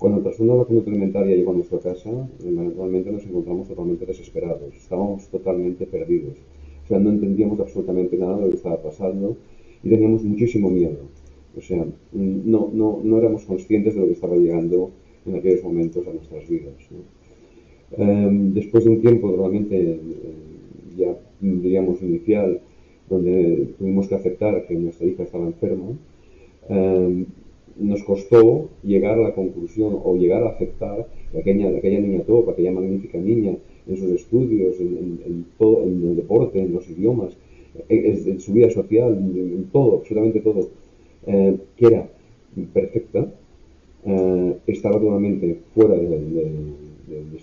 Cuando de la conducta alimentaria llegó a nuestra casa, eventualmente nos encontramos totalmente desesperados, estábamos totalmente perdidos. O sea, no entendíamos absolutamente nada de lo que estaba pasando y teníamos muchísimo miedo. O sea, no, no, no éramos conscientes de lo que estaba llegando en aquellos momentos a nuestras vidas. Em, después de un tiempo realmente eh, ya diríamos inicial, donde tuvimos que aceptar que nuestra hija estaba enferma, em, nos costó llegar a la conclusión o llegar a aceptar que aquella, aquella niña top, aquella magnífica niña, en sus estudios, en, todo, en el deporte, en los idiomas, en, su vida social, en, todo, absolutamente todo, eh, que era perfecta, eh, estaba totalmente fuera de,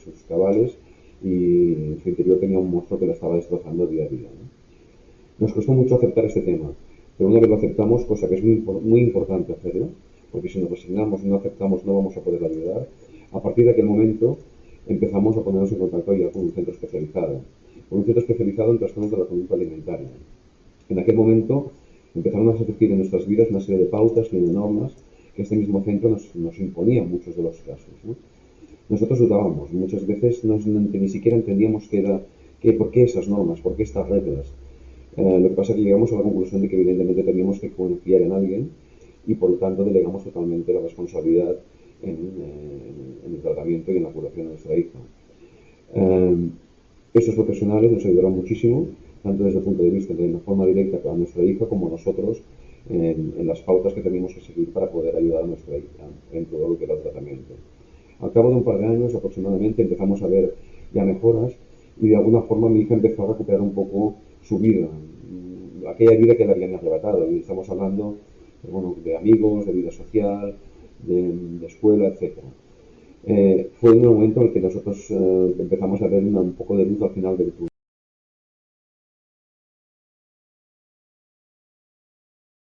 sus cabales y en su interior tenía un monstruo que la estaba destrozando día a día. Nos costó mucho aceptar este tema, pero una vez lo aceptamos, cosa que es muy, muy importante hacerlo, porque si nos resignamos no aceptamos no vamos a poder ayudar, a partir de aquel momento empezamos a ponernos en contacto ya con un centro especializado, con un centro especializado en trastornos de la conducta alimentaria. En aquel momento empezaron a surgir en nuestras vidas una serie de pautas y de normas que este mismo centro nos, imponía en muchos de los casos. Nosotros dudábamos, muchas veces ni siquiera entendíamos qué era, qué, por qué esas normas, por qué estas reglas. Eh, lo que pasa es que llegamos a la conclusión de que evidentemente teníamos que confiar en alguien y por lo tanto delegamos totalmente la responsabilidad en, el tratamiento y en la curación de nuestra hija. Eh, estos profesionales nos ayudaron muchísimo, tanto desde el punto de vista de una forma directa para nuestra hija como nosotros en, las pautas que tenemos que seguir para poder ayudar a nuestra hija en todo lo que era el tratamiento. Al cabo de un par de años aproximadamente empezamos a ver ya mejoras y de alguna forma mi hija empezó a recuperar un poco su vida, aquella vida que le habían arrebatado. Y estamos hablando bueno, de amigos, de vida social, de, escuela, etc. Eh, fue un momento en el que nosotros eh, empezamos a ver un poco de luz al final del túnel.